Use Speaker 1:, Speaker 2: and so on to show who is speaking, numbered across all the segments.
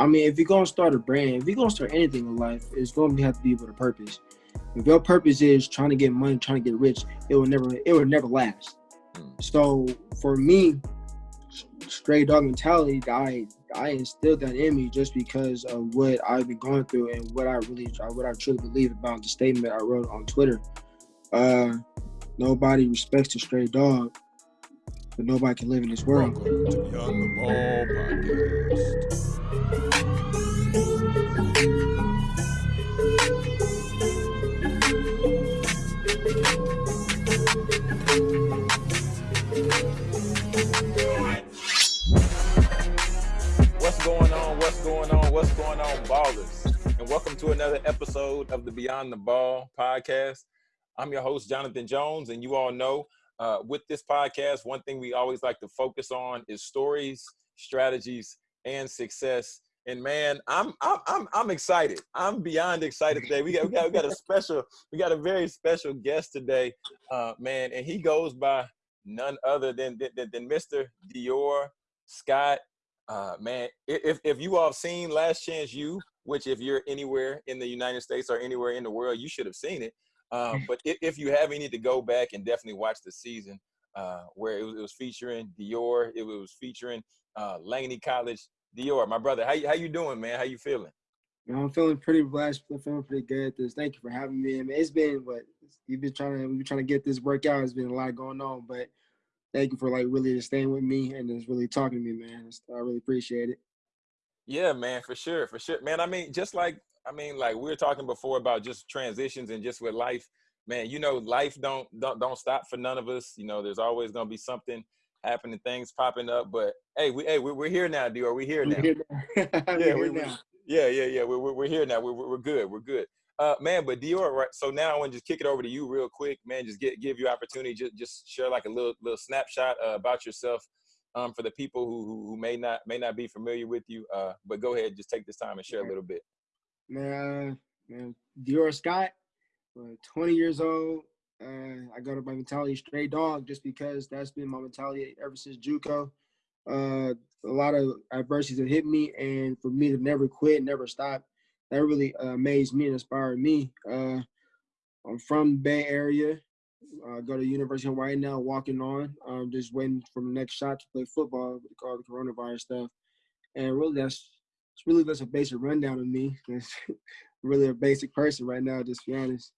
Speaker 1: I mean, if you're gonna start a brand, if you're gonna start anything in life, it's gonna have to be with a purpose. If your purpose is trying to get money, trying to get rich, it will never, it will never last. Mm. So for me, stray dog mentality, I I instilled that in me just because of what I've been going through and what I really, what I truly believe about the statement I wrote on Twitter. Uh, nobody respects a stray dog, but nobody can live in this world. Welcome to Beyond the Ball podcast.
Speaker 2: Going on? What's going on, ballers? And welcome to another episode of the Beyond the Ball podcast. I'm your host, Jonathan Jones, and you all know uh, with this podcast, one thing we always like to focus on is stories, strategies, and success. And man, I'm I'm I'm, I'm excited. I'm beyond excited today. We got we got we got a special we got a very special guest today, uh, man, and he goes by none other than than, than Mr. Dior Scott uh, man, if if you all have seen Last Chance U, which if you're anywhere in the United States or anywhere in the world, you should have seen it. Um, but if, if, you haven't, you need to go back and definitely watch the season uh, where it was, it was, featuring Dior. It was featuring uh, Laney College. Dior, my brother, how you, how you doing, man? How you feeling?
Speaker 1: I'm feeling pretty blessed. I'm feeling pretty good. This, thank you for having me. I mean, it's been what you've been trying to we've been trying to get this workout. It's been a lot going on, but thank you for like really just staying with me and just really talking to me, man. I really appreciate it.
Speaker 2: Yeah, man, for sure, for sure, man. I mean, just like I mean, like we were talking before about just transitions and just with life, man. You know, life don't don't don't stop for none of us. You know, there's always gonna be something happening, things popping up. But hey, we hey, we're, we're here now, Dior. We're here now. We're here now. yeah, we're, now. yeah, yeah, yeah. We're, we're, we're here now. We're, we're good. We're good. Uh, man, but Dior, right? So now I want to just kick it over to you real quick, man. Just get give you opportunity, just just share like a little little snapshot uh, about yourself, um, for the people who, who, who may not may not be familiar with you. Uh, but go ahead, just take this time and share a little bit.
Speaker 1: Man, man, Dior Scott, uh, 20 years old. Uh, I got up my mentality stray dog just because that's been my mentality ever since JUCO. Uh, a lot of adversities have hit me, and for me to never quit, never stop, that really uh, amazed me and inspired me. Uh, I'm from Bay Area. I go to University of Hawaii now, walking on. I'm just waiting for the next shot to play football with all the coronavirus stuff. And really, that's it's really just a basic rundown of me. Really a basic person right now, just to be honest.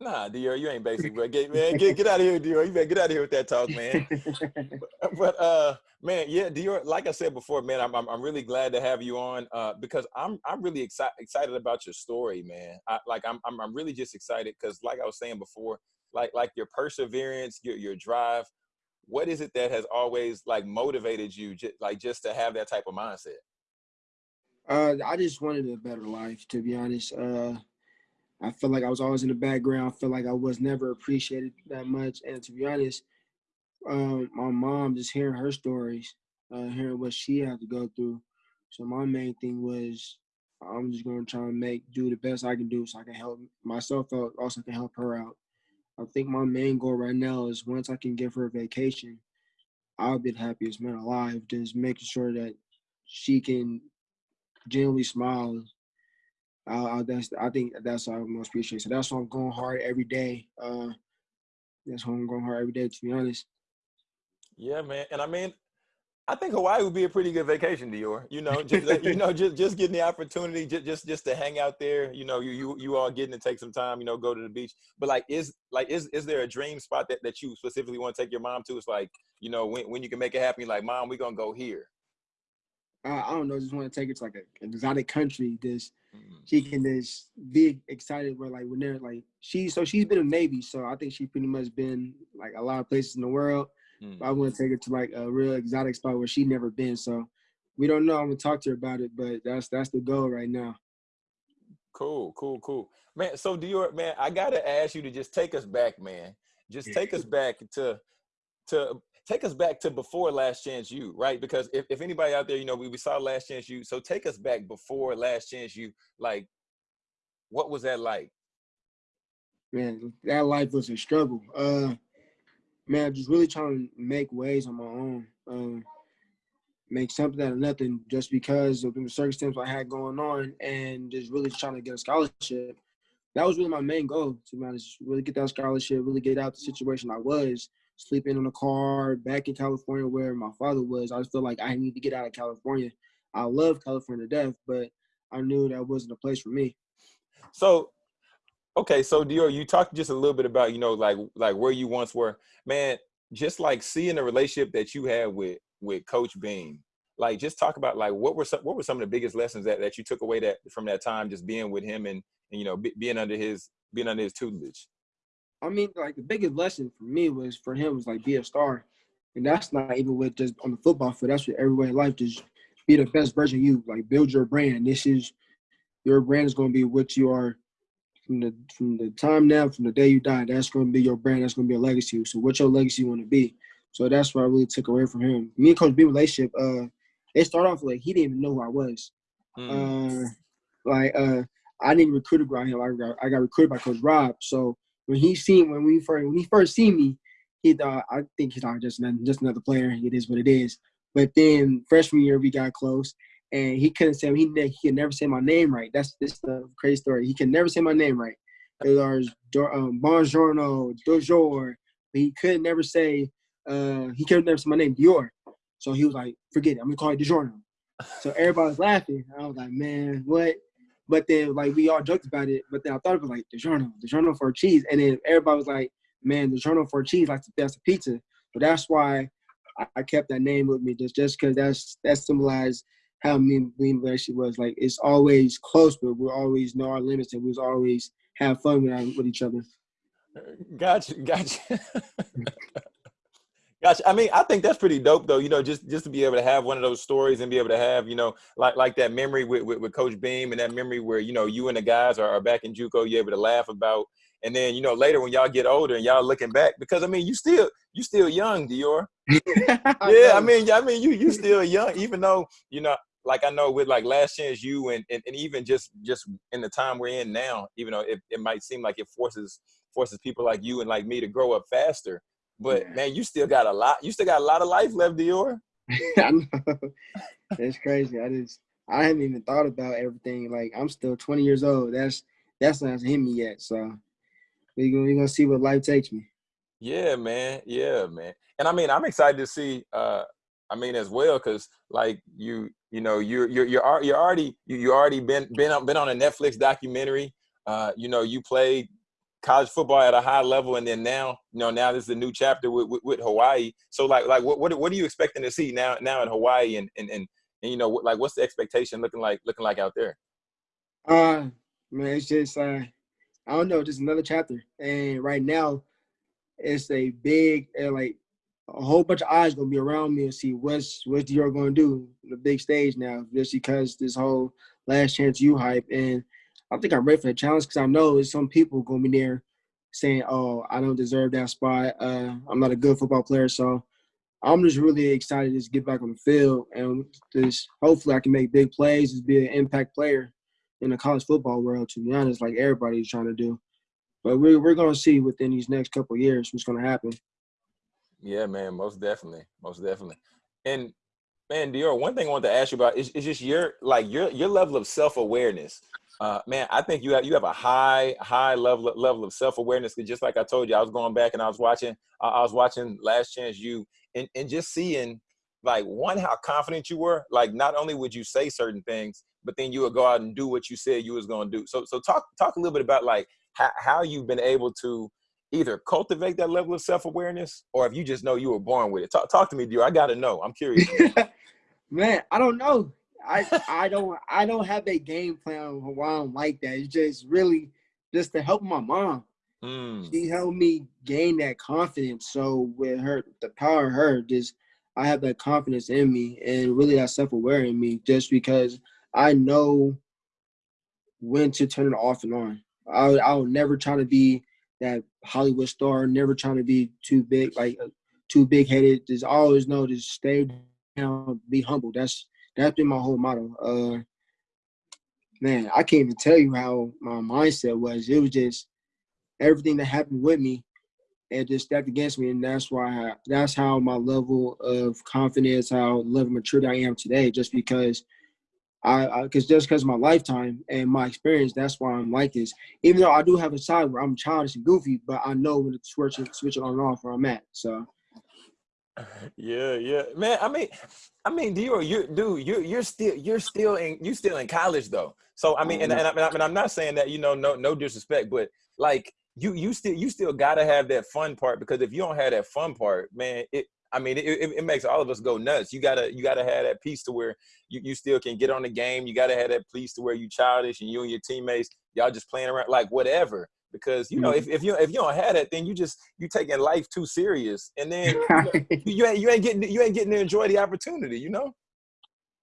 Speaker 2: Nah, Dior, you ain't basic, bro. Get man, get get out of here, Dior. You better get out of here with that talk, man. but, but, uh, man, yeah, Dior. Like I said before, man, I'm I'm, I'm really glad to have you on uh, because I'm I'm really excited excited about your story, man. I, like I'm, I'm I'm really just excited because, like I was saying before, like like your perseverance, your your drive. What is it that has always like motivated you, just, like just to have that type of mindset?
Speaker 1: Uh, I just wanted a better life, to be honest. Uh, I felt like I was always in the background. I felt like I was never appreciated that much. And to be honest, um, my mom, just hearing her stories, uh, hearing what she had to go through. So my main thing was I'm just gonna try and make do the best I can do so I can help myself out, also can help her out. I think my main goal right now is once I can give her a vacation, I'll be the happiest man alive. Just making sure that she can genuinely smile uh, that's I think that's what I most appreciate. So that's why I'm going hard every day. Uh, that's why I'm going hard every day. To be honest.
Speaker 2: Yeah, man, and I mean, I think Hawaii would be a pretty good vacation, Dior. You know, just you know, just just getting the opportunity, just just just to hang out there. You know, you you you all getting to take some time. You know, go to the beach. But like, is like is is there a dream spot that that you specifically want to take your mom to? It's like you know when when you can make it happen. You're like, mom, we're gonna go here.
Speaker 1: I, I don't know. Just want to take it to like a, an exotic country. This. She can just be excited. Where like when they're like she so she's been in Navy, so I think she pretty much been like a lot of places in the world. Mm-hmm. I want to take her to like a real exotic spot where she never been. So we don't know. I'm gonna talk to her about it, but that's that's the goal right now.
Speaker 2: Cool, cool, cool, man. So do Dior, man, I gotta ask you to just take us back, man. Just take us back to to take us back to before Last Chance U, right? Because if, if anybody out there, you know, we, we saw Last Chance U. So take us back before Last Chance U. Like, what was that like?
Speaker 1: Man, that life was a struggle. Uh, man, just really trying to make ways on my own. Um, make something out of nothing just because of the circumstances I had going on and just really trying to get a scholarship. That was really my main goal, to be honest. Really get that scholarship, really get out the situation I was, sleeping in a car back in California where my father was. I just felt like I need to get out of California. I love California to death, but I knew that wasn't a place for me.
Speaker 2: So okay, so Dior, you talked just a little bit about, you know, like like where you once were. Man, just like seeing the relationship that you had with with Coach Beam. Like just talk about like what were some what were some of the biggest lessons that, that you took away that from that time just being with him and, and you know be, being under his being under his tutelage.
Speaker 1: I mean, like the biggest lesson for me was for him was like be a star, and that's not even with just on the football field. That's with everywhere in life. Just be the best version of you. Like build your brand. This is your brand is going to be what you are from the from the time now, from the day you die. That's going to be your brand. That's going to be a legacy. So what your legacy want to be. So that's what I really took away from him. Me and Coach B relationship. Uh, it started off like he didn't even know who I was. Mm. Uh, like uh, I didn't recruit around him. I got I got recruited by Coach Rob. So when he seen when we first when he first seen me, he thought I think he thought just just another player. It is what it is. But then freshman year we got close, and he couldn't say he he could never say my name right. That's this the crazy story. He can never say my name right. It was um, Bonjourno, Dojor, he could never say uh, he could never say my name Dior. So he was like, forget it. I'm gonna call you DiGiorno. So everybody was laughing. I was like, man, what? But then like we all joked about it. But then I thought of it like the journal, the journal for cheese. And then everybody was like, man, the journal for cheese, like that's a pizza. But that's why I, kept that name with me, just just because that's that symbolized how mean me and relationship was. Like it's always close, but we always know our limits and we always have fun with, with each other.
Speaker 2: Gotcha, gotcha. Gotcha. I mean, I think that's pretty dope, though. You know, just just to be able to have one of those stories and be able to have, you know, like like that memory with with, with Coach Beam and that memory where you know you and the guys are, are back in JUCO, you're able to laugh about, and then you know later when y'all get older and y'all looking back, because I mean, you still you still young, Dior. yeah, I mean, I mean, you you still young, even though you know, like I know with like Last Chance U and, and and even just just in the time we're in now, even though it, it might seem like it forces forces people like you and like me to grow up faster but yeah. man, you still got a lot. You still got a lot of life left, Dior.
Speaker 1: I know. That's crazy. I just I haven't even thought about everything. Like I'm still 20 years old. That's that's not hit me yet. So we're gonna, we gonna see what life takes me.
Speaker 2: Yeah, man. Yeah, man. And I mean, I'm excited to see. uh I mean, as well, because like you, you know, you're you're you're you're already you you already been been on, been on a Netflix documentary. Uh, you know, you played college football at a high level, and then now, you know, now this is a new chapter with, with, with, Hawaii. So, like, like what, what what are you expecting to see now now in Hawaii, and and and, and you know, like, what's the expectation looking like looking like out there?
Speaker 1: Uh, man, it's just uh, I don't know, just another chapter, and right now, it's a big uh, like a whole bunch of eyes gonna be around me and see what's what's Dior gonna do the big stage now, just because this whole Last Chance U hype and I think I'm ready for the challenge because I know some people going to be there saying, "Oh, I don't deserve that spot. Uh, I'm not a good football player." So I'm just really excited to just get back on the field and just hopefully I can make big plays, just be an impact player in the college football world. To be honest, like everybody's trying to do. But we're we're gonna see within these next couple years what's gonna happen.
Speaker 2: Yeah, man, most definitely, most definitely. And man, Dior, one thing I want to ask you about is, is just your like your your level of self awareness. Uh, man, I think you have you have a high high level level of self awareness. Because just like I told you, I was going back and I was watching I was watching Last Chance U and and just seeing like one how confident you were. Like not only would you say certain things, but then you would go out and do what you said you was going to do. So so talk talk a little bit about like how how you've been able to either cultivate that level of self awareness or if you just know you were born with it. Talk talk to me, Dior. I got to know. I'm curious.
Speaker 1: Man, I don't know. I I don't I don't have a game plan why I'm like that. It's just really just to help my mom. Mm. She helped me gain that confidence. So with her, the power of her, just I have that confidence in me and really that self aware in me. Just because I know when to turn it off and on. I I will never try to be that Hollywood star. Never trying to be too big, like too big headed. Just always know to stay down, be humble. That's that's been my whole motto. Uh, man, I can't even tell you how my mindset was. It was just everything that happened with me. it just stacked against me, and that's why I, that's how my level of confidence, how level maturity I am today, just because I because just because of my lifetime and my experience, that's why I'm like this. Even though I do have a side where I'm childish and goofy, but I know when to switch it, switch it on and off where I'm at. So.
Speaker 2: Yeah, yeah, man. I mean, I mean, you you dude, you you're still you're still in you still in college though. So I mean, and, mm-hmm. and, I, and, I, and I'm not saying that you know no no disrespect, but like you you still you still gotta have that fun part because if you don't have that fun part, man, it I mean it, it, it makes all of us go nuts. You gotta you gotta have that piece to where you, you still can get on the game. You gotta have that piece to where you childish and you and your teammates y'all just playing around like whatever. Because you know mm-hmm. if, if you if you don't have that, then you just you taking life too serious, and then you, know, you ain't you ain't getting you ain't getting to enjoy the opportunity. You know.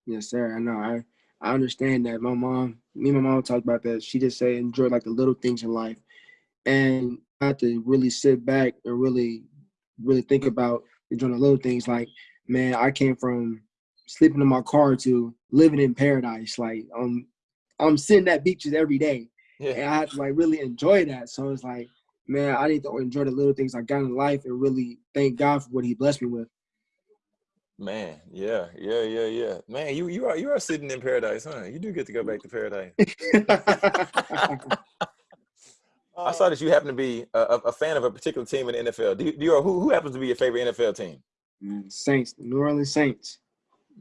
Speaker 1: Yes, sir. I know. I I understand that. My mom, me and my mom talked about that. She just say enjoy like the little things in life and I had to really sit back and really, really think about enjoying the little things. Like, man, I came from sleeping in my car to living in paradise. Like, um, I'm sitting at beaches every day, yeah. and I had to like really enjoy that. So it's like, man, I need to enjoy the little things I got in life and really thank God for what He blessed me with.
Speaker 2: Man, yeah, yeah, yeah, yeah. Man, you you are you are sitting in paradise, huh? You do get to go back to paradise. I saw that you happen to be a, a, fan of a particular team in the NFL. Do you, do you who, who happens to be your favorite NFL team?
Speaker 1: Saints, New Orleans Saints.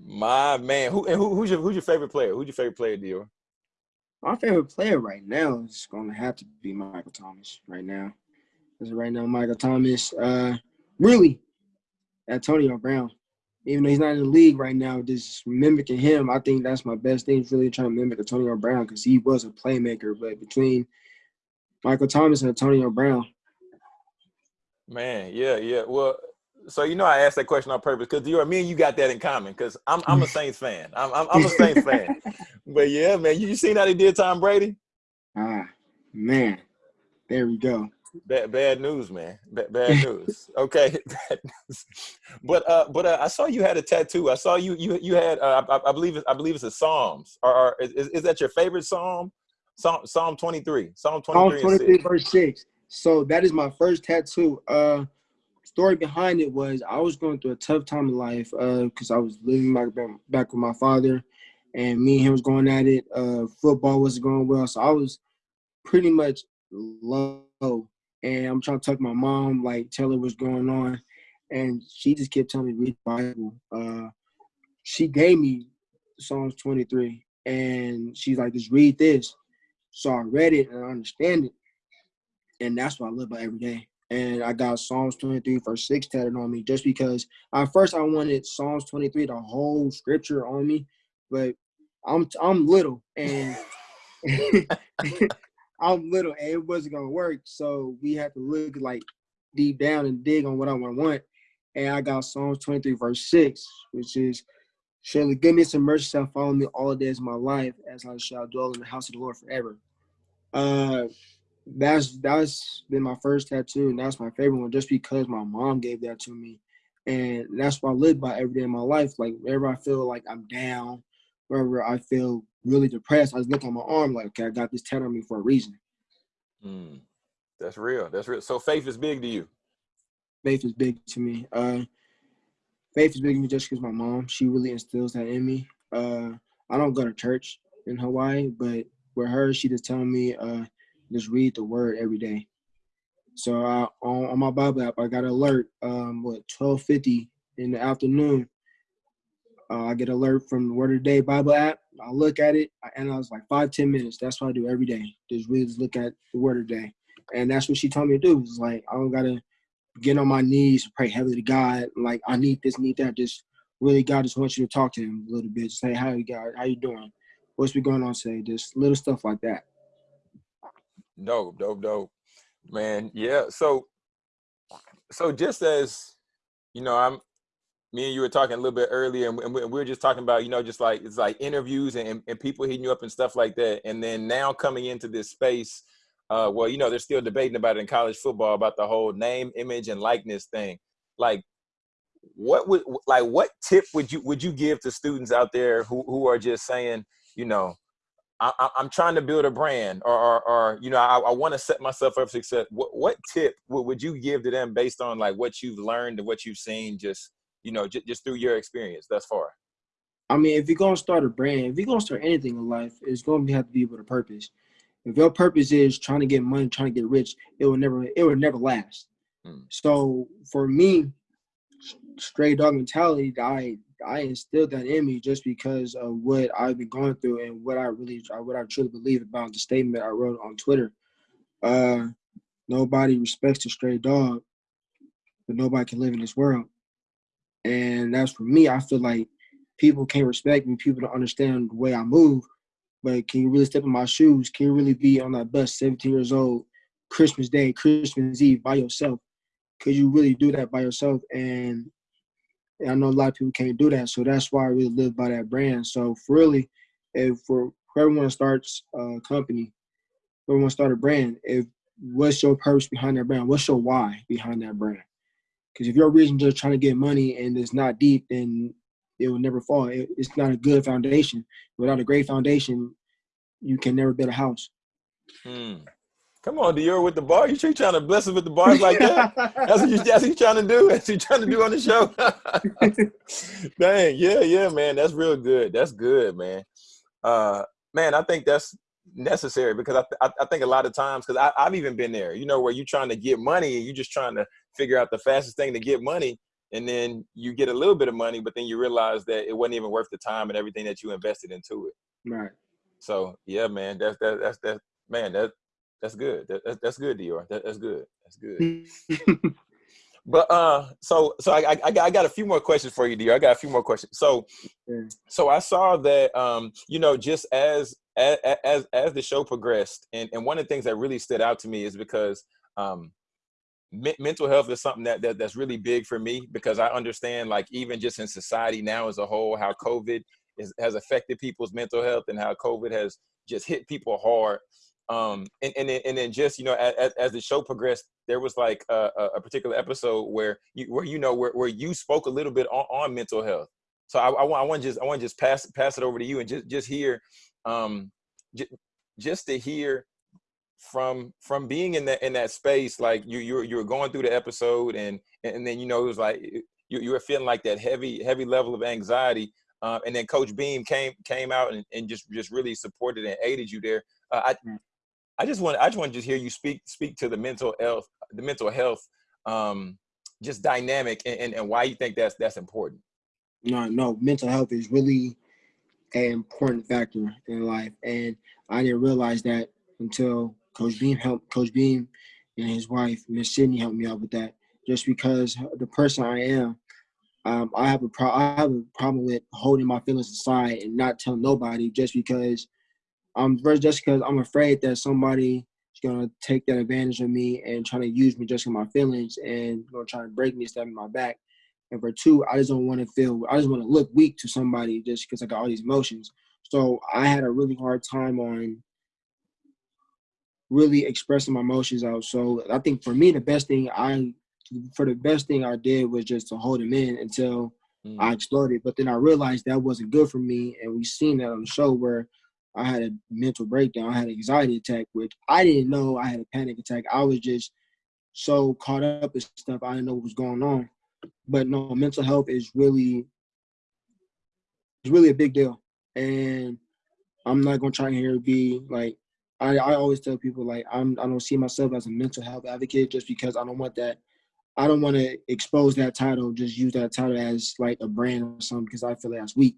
Speaker 2: My man, who and who, who's your who's your favorite player? Who's your favorite player, Dior?
Speaker 1: My favorite player right now is going to have to be Michael Thomas right now. Because right now, Michael Thomas, uh, really, Antonio Brown. Even though he's not in the league right now, just mimicking him, I think that's my best thing. Is really trying to mimic Antonio Brown because he was a playmaker. But between Michael Thomas and Antonio Brown.
Speaker 2: Man, yeah, yeah. Well, so you know I asked that question on purpose because you me and you got that in common because I'm I'm a Saints fan. I'm I'm, I'm a Saints fan. But yeah, man, you, you seen how they did Tom Brady?
Speaker 1: Ah, man, there we go.
Speaker 2: Bad, bad news, man. Bad, bad news. Okay, bad news. But uh, but uh, I saw you had a tattoo. I saw you you you had uh, I, I believe I believe it's a Psalms. Or, or is, is that your favorite psalm? Psalm Psalm 23. Psalm 23,
Speaker 1: Psalm 23 verse 6. So that is my first tattoo. Uh story behind it was I was going through a tough time in life uh because I was living back, back with my father and me and him was going at it. Uh football wasn't going well. So I was pretty much low. And I'm trying to talk to my mom, like tell her what's going on. And she just kept telling me read the Bible. Uh she gave me Psalms 23 and she's like, just read this. So I read it and I understand it. And that's what I live by every day. And I got Psalms 23, verse 6 tatted on me just because at first I wanted Psalms 23, the whole scripture on me, but I'm I'm little and I'm little and it wasn't gonna work. So we had to look like deep down and dig on what I want. And I got Psalms 23, verse 6, which is Surely goodness and mercy shall follow me all the days of my life, as I shall dwell in the house of the Lord forever. Uh, that's that's been my first tattoo, and that's my favorite one, just because my mom gave that to me, and that's what I live by every day in my life. Like whenever I feel like I'm down, wherever I feel really depressed, I just look on my arm like, okay, I got this tattoo on me for a reason.
Speaker 2: Mm, that's real. That's real. So faith is big to you.
Speaker 1: Faith is big to me. Uh, faith is big to me just because my mom, she really instills that in me. Uh, I don't go to church in Hawaii, but with her, she just telling me, uh, just read the word every day. So I, on, on my Bible app, I got an alert. Um, what twelve fifty in the afternoon. Uh, I get alert from the Word of the Day Bible app. I look at it, and I was like five ten minutes. That's what I do every day. Just really just look at the Word of the Day, and that's what she told me to do. It's like I don't gotta get on my knees, pray heavily to God. Like I need this, need that. Just really, God just wants you to talk to Him a little bit. Just Say, "How you God? How you doing? What's been going on today?" Just little stuff like that.
Speaker 2: Dope, dope, dope, man. Yeah. So, so just as you know, I'm me and you were talking a little bit earlier, and we were just talking about, you know, just like it's like interviews and, and people hitting you up and stuff like that. And then now coming into this space uh, well, you know, they're still debating about it in college football about the whole name, image, and likeness thing. Like, what would like what tip would you would you give to students out there who who are just saying, you know, I, am trying to build a brand, or, or, or you know, I, I want to set myself up for success. What, what tip would, would you give to them based on like what you've learned and what you've seen, just you know, j- just through your experience thus far?
Speaker 1: I mean, if you're gonna start a brand, if you're gonna start anything in life, it's gonna have to be with a purpose. If your purpose is trying to get money, trying to get rich, it will never, it will never last. Hmm. So for me, straight dog mentality, I I instilled that in me just because of what I've been going through and what I really, what I truly believe about the statement I wrote on Twitter. Uh, nobody respects a stray dog, but nobody can live in this world. And that's for me. I feel like people can't respect me. People don't understand the way I move. But can you really step in my shoes? Can you really be on that bus, 17 years old, Christmas Day, Christmas Eve by yourself? Could you really do that by yourself? And and I know a lot of people can't do that. So that's why I really live by that brand. So for really, if for everyone starts a company, everyone start a brand, if what's your purpose behind that brand? What's your why behind that brand? Because if your reason just trying to get money and it's not deep, then it will never fall. It, it's not a good foundation. Without a great foundation, you can never build a house.
Speaker 2: Hmm. Come on, Dior, with the bar. You trying to bless us with the bars like that? that's what you that's what you trying to do. That's what you trying to do on the show. Dang, yeah, yeah, man. That's real good. That's good, man. Uh, man, I think that's necessary because I, I, I think a lot of times because I've even been there. You know, where you're trying to get money and you're just trying to figure out the fastest thing to get money, and then you get a little bit of money, but then you realize that it wasn't even worth the time and everything that you invested into it.
Speaker 1: Right.
Speaker 2: So yeah, man, that's that, that's that man that that's good. That, that's good, Dior. That, that's good. That's good. but uh, so so I, I I got a few more questions for you, Dior. I got a few more questions. So so I saw that um you know just as as as, as the show progressed, and and one of the things that really stood out to me is because um mental health is something that, that that's really big for me because I understand like even just in society now as a whole how COVID is, has affected people's mental health and how COVID has just hit people hard. Um and and then, and then just you know as, as the show progressed there was like a, a particular episode where you where you know where, where you spoke a little bit on, on mental health. So i, I, want I want to just i want to just pass pass it over to you and just just hear um just to hear from from being in that in that space like you you you were going through the episode and and then you know it was like you, you were feeling like that heavy heavy level of anxiety uh, and then coach beam came came out and, and just just really supported and aided you there uh, I, mm. I just want I just want to just hear you speak speak to the mental health the mental health um, just dynamic and, and, and why you think that's that's important.
Speaker 1: No, no, mental health is really an important factor in life, and I didn't realize that until Coach Beam helped Coach Beam and his wife Miss Sydney helped me out with that. Just because the person I am, um, I have a pro- I have a problem with holding my feelings aside and not telling nobody just because first just because I'm afraid that somebody is gonna take that advantage of me and trying to use me just in my feelings and gonna try to break me, stab me my back. And for two, I just don't want to feel, I just want to look weak to somebody just because I got all these emotions. So I had a really hard time on really expressing my emotions out. So I think for me, the best thing I, for the best thing I did was just to hold them in until mm. I exploded. But then I realized that wasn't good for me, and we seen that on the show where I had a mental breakdown. I had an anxiety attack, which I didn't know I had a panic attack. I was just so caught up in stuff I didn't know what was going on. But no, mental health is really it's really a big deal. And I'm not gonna try here to be like I, I always tell people like I'm I don't see myself as a mental health advocate just because I don't want that I don't want to expose that title, just use that title as like a brand or something because I feel like that's weak.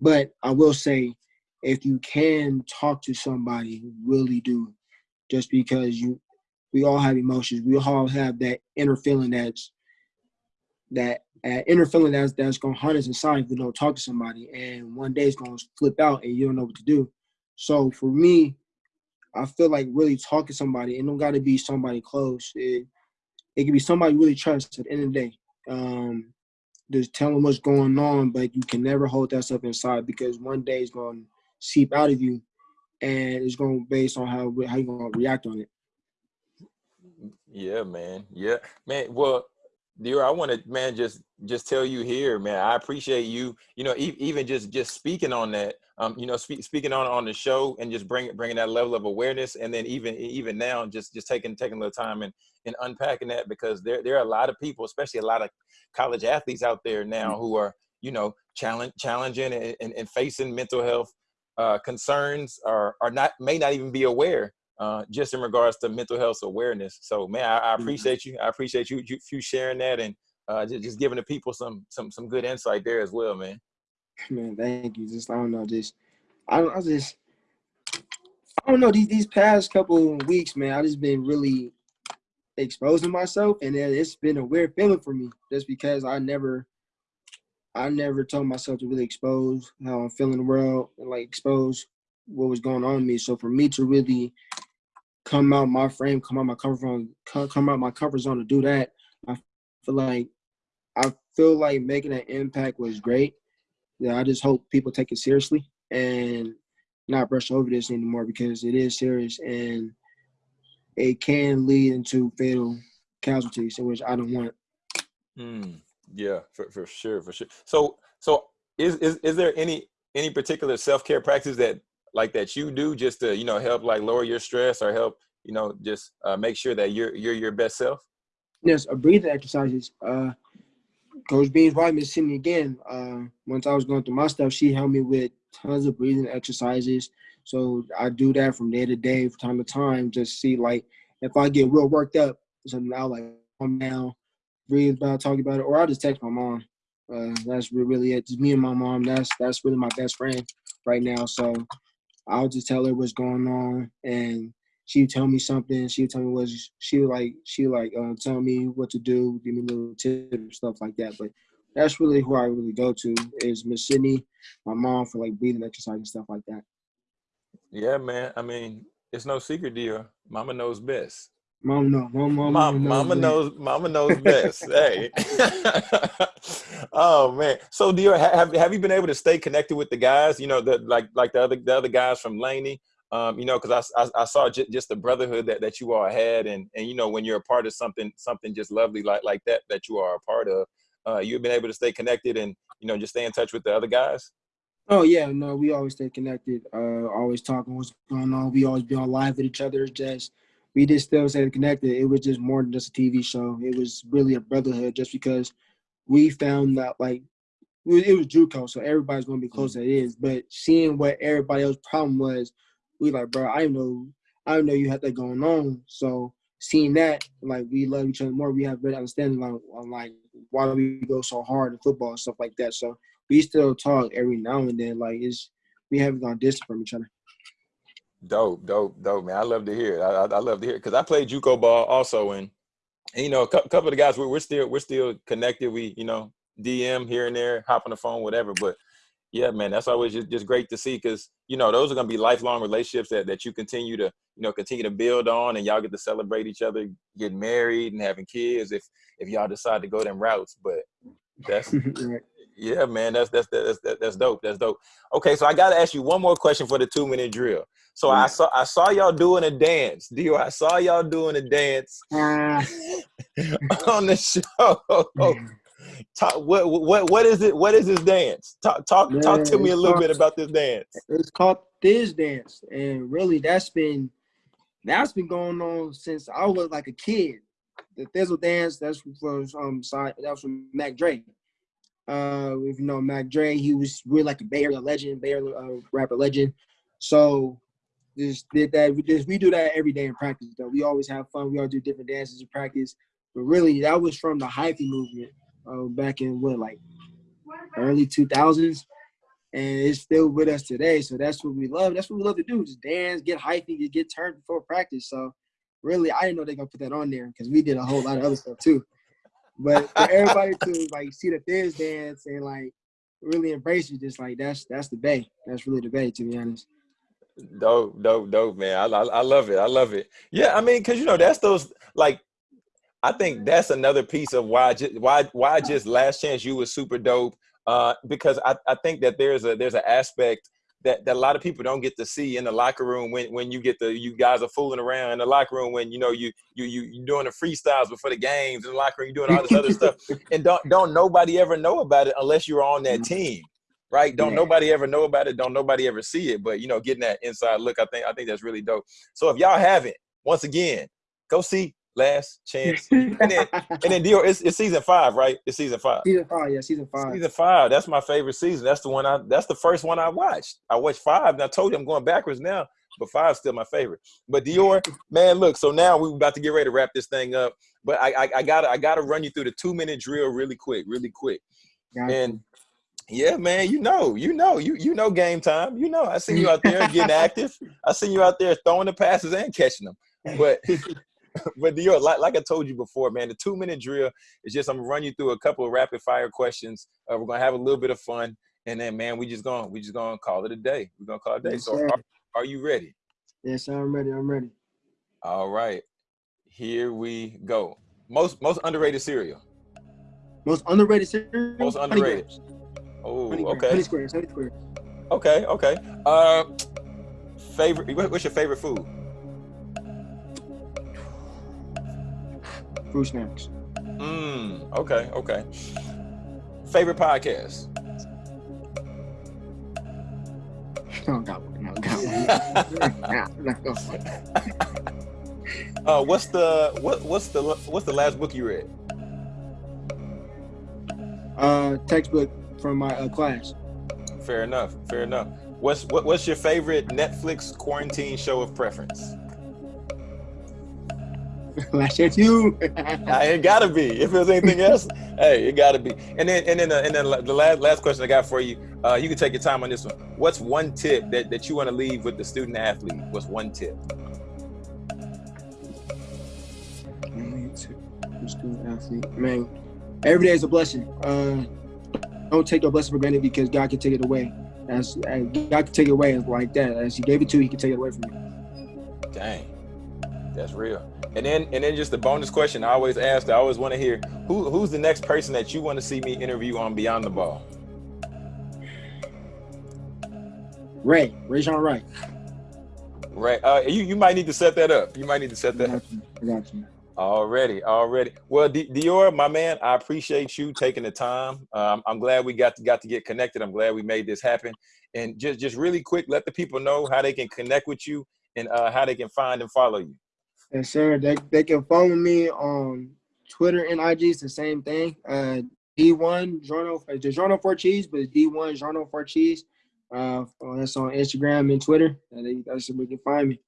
Speaker 1: But I will say if you can talk to somebody, really do, just because you, we all have emotions. We all have that inner feeling that's that uh, inner feeling that's that's gonna hunt us inside if we don't talk to somebody, and one day it's gonna flip out and you don't know what to do. So for me, I feel like really talking to somebody, it don't got to be somebody close. It it can be somebody really trust at the end of the day. Um, just tell them what's going on, but you can never hold that stuff inside because one day it's going to seep out of you, and it's going to based on how how you going to react on it.
Speaker 2: Yeah, man. Yeah, man. Well, Dior, I want to, man, just just tell you here, man. I appreciate you. You know, e- even just just speaking on that. Um, you know, speak, speaking on on the show and just bringing bringing that level of awareness, and then even even now, just just taking taking a little time and and unpacking that because there there are a lot of people, especially a lot of college athletes out there now who are you know challenge challenging and, and, and facing mental health uh, concerns, or are not may not even be aware uh, just in regards to mental health awareness. So, man, I, I mm-hmm. appreciate you. I appreciate you, you, you sharing that and uh, just, just giving the people some some some good insight there as well, man.
Speaker 1: Man, thank you. Just I don't know, just I don't I just I don't know these these past couple weeks, man. I just been really exposing myself, and it's been a weird feeling for me, just because I never I never told myself to really expose how I'm feeling the world and like expose what was going on with me. So for me to really come out my frame, come out my comfort zone, come out my comfort zone to do that. I feel like I feel like making an impact was great. Yeah, I just hope people take it seriously and not brush over this anymore because it is serious and it can lead into fatal casualties, which I don't want.
Speaker 2: Mm, yeah, for, for sure, for sure. So, so is, is is there any any particular self care practice that like that you do just to you know help like lower your stress or help you know just uh, make sure that you're you're your best self
Speaker 1: yes a breathing exercises uh coach beam's wife miss Sydney again uh once i was going through my stuff she helped me with tons of breathing exercises so i do that from day to day from time to time just see like if i get real worked up something i'll like calm down breathe about talk about it or i'll just text my mom uh, that's really it. Just me and my mom. That's that's really my best friend right now. So I'll just tell her what's going on, and she would tell me something. She would tell me what she would like. She would like uh, tell me what to do, give me little tips, and stuff like that. But that's really who I really go to is Miss Sydney, my mom for like breathing exercise and stuff like that.
Speaker 2: Yeah, man. I mean, it's no secret, Dior. Mama knows best.
Speaker 1: Mom knows. Mom, mom,
Speaker 2: mom, mama knows. Mama knows best. hey. oh man. So, Dior, have have you been able to stay connected with the guys? You know, the like like the other the other guys from Laney. Um, you know, because I, I, I saw j- just the brotherhood that, that you all had, and and you know when you're a part of something something just lovely like like that that you are a part of, uh, you've been able to stay connected and you know just stay in touch with the other guys.
Speaker 1: Oh yeah, no, we always stay connected. Uh, always talking what's going on. We always be on live with each other. Just we just still stay connected. It was just more than just a TV show. It was really a brotherhood, just because we found that like it was JUCO, so everybody's gonna be close mm-hmm. as it is. But seeing what everybody else's problem was, we like, bro, I know, I know you had that going on. So seeing that, like, we love each other more. We have better understanding on, on like why we go so hard in football and stuff like that. So we still talk every now and then. Like, it's we haven't gone distant from each other.
Speaker 2: Dope, dope, dope, man. I love to hear it. I, I, love to hear it because I played JUCO ball also, and, and you know, a couple of the guys we're, we're still we're still connected. We you know DM here and there, hop on the phone, whatever. But yeah, man, that's always just, just great to see because you know those are gonna be lifelong relationships that that you continue to you know continue to build on, and y'all get to celebrate each other, getting married and having kids if if y'all decide to go them routes. But that's yeah, man, that's that's that's that's, that's dope. That's dope. Okay, so I got to ask you one more question for the two minute drill. So I saw I saw y'all doing a dance. Dior, I saw y'all doing a dance uh. on the show. Talk, what what what is it? What is this dance? Talk talk talk to me a little called, bit about this dance.
Speaker 1: It's called Thiz dance, and really that's been that's been going on since I was like a kid. The Thizzle dance that's from um side that was from Mac Dre. Uh, you know Mac Dre, he was really like a Bay Area legend, Bay Area uh, rapper legend. So just did that. We just we do that every day in practice. Though we always have fun. We all do different dances in practice. But really, that was from the hyphy movement uh, back in what like early two thousands, and it's still with us today. So that's what we love. That's what we love to do. Just dance, get hyphy, get turned before practice. So really, I didn't know they gonna put that on there because we did a whole lot of other stuff too. But for everybody to like see the Thiz dance and like really embrace it, just like that's that's the bay. That's really the bay, to be honest.
Speaker 2: Dope, dope, dope, man. I, I, I love it. I love it. Yeah, I mean, cause you know that's those like. I think that's another piece of why just why why just Last Chance U was super dope. Uh, because I, I think that there's a there's an aspect that, that a lot of people don't get to see in the locker room when, when you get the you guys are fooling around in the locker room when you know you you you you doing the freestyles before the games in the locker room, you doing all this other stuff, and don't don't nobody ever know about it unless you're on that
Speaker 1: Mm-hmm.
Speaker 2: team, right? Don't
Speaker 1: Yeah.
Speaker 2: nobody ever know about it. Don't nobody ever see it. But you know, getting that inside look, I think I think that's really dope. So if y'all haven't, once again, go see Last Chance. And then and then Dior, it's, it's season five, right? It's season five.
Speaker 1: season five, yeah, season five.
Speaker 2: Season five. That's my favorite season. That's the one I. That's the first one I watched. I watched five, and I told you I'm going backwards now, but five's still my favorite. But Dior, man, look. So now we're about to get ready to wrap this thing up. But I, I, I gotta, I gotta run you through the two minute drill really quick, really quick.
Speaker 1: Gotcha.
Speaker 2: And yeah, man, you know, you know, you you know, game time. You know, I see you out there getting active. I see you out there throwing the passes and catching them. But but Dior, like, like I told you before, man, the two minute drill is just I'm gonna run you through a couple of rapid fire questions. Uh, we're gonna have a little bit of fun, and then man, we just gonna we just gonna call it a day. We're gonna call it a day.
Speaker 1: Yes,
Speaker 2: so are, are you ready?
Speaker 1: yes, I'm ready. I'm ready.
Speaker 2: All right, here we go. Most most underrated cereal.
Speaker 1: Most underrated cereal.
Speaker 2: Most underrated. Oh,
Speaker 1: Honey
Speaker 2: okay,
Speaker 1: Honey squares. Honey squares.
Speaker 2: okay, okay. Uh, favorite. What's your favorite food?
Speaker 1: Fruit snacks.
Speaker 2: Mm, okay, okay. Favorite podcast.
Speaker 1: No, got one. No, got one. Nah, nah, go.
Speaker 2: Uh, what's the what what's the what's the last book you read?
Speaker 1: Uh, textbook from my uh, class.
Speaker 2: Fair enough. Fair enough. What's what, what's your favorite Netflix quarantine show of preference?
Speaker 1: Last Chance
Speaker 2: U. It gotta be. If there's anything else, hey, it gotta be. And then and then uh, and then the last last question I got for you. Uh, you can take your time on this one. What's one tip that, that you want to leave with the student athlete? What's one tip?
Speaker 1: Student athlete. Man, every day is a blessing. Uh, don't take your blessing for granted because God can take it away. As, as God can take it away like that. As He gave it to you, He can take it away from you.
Speaker 2: Dang, that's real. And then and then just the bonus question I always ask. I always want to hear who who's the next person that you want to see me interview on Beyond the Ball.
Speaker 1: Ray, Ray Jean Wright.
Speaker 2: Right. Uh, you you might need to set that up. You might need to set that up.
Speaker 1: got you. I got you.
Speaker 2: Already, already. Well, Di- Dior, my man, I appreciate you taking the time. Um, I'm glad we got to, got to get connected. I'm glad we made this happen. And just just really quick, let the people know how they can connect with you and uh, how they can find and follow you.
Speaker 1: Yes, sir. They, they can follow me on Twitter and IG. It's the same thing. Uh, D1 Journal, the Journal for Cheese, but it's D1 Journal for Cheese. Uh, that's on Instagram and Twitter. And they, that's where you can find me.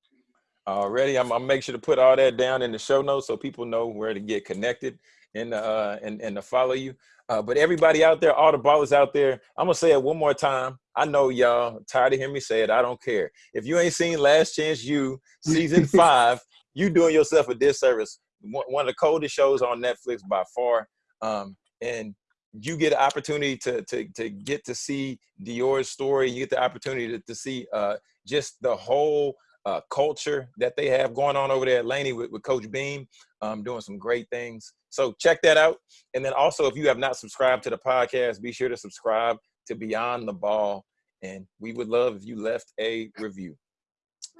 Speaker 2: Already, I'm gonna make sure to put all that down in the show notes so people know where to get connected and uh and, and to follow you. Uh, but everybody out there, all the ballers out there, I'm gonna say it one more time. I know y'all tired of hearing me say it. I don't care. If you ain't seen Last Chance U season five, you doing yourself a disservice. One, of the coldest shows on Netflix by far. Um, and you get an opportunity to to to get to see Dior's story. You get the opportunity to, to see uh just the whole uh, culture that they have going on over there at Laney with, with Coach Beam, um, doing some great things. So check that out. And then also, if you have not subscribed to the podcast, be sure to subscribe to Beyond the Ball. And we would love if you left a review.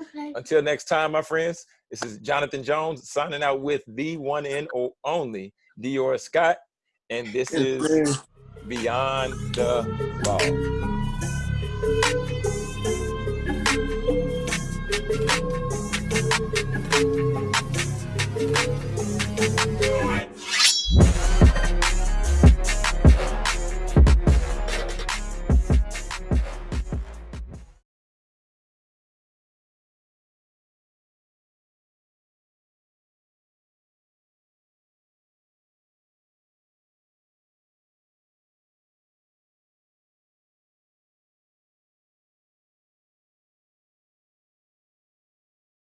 Speaker 3: Okay.
Speaker 2: Until next time, my friends, this is Jonathan Jones signing out with the one and o- only Dior Scott. And this is Beyond the Ball.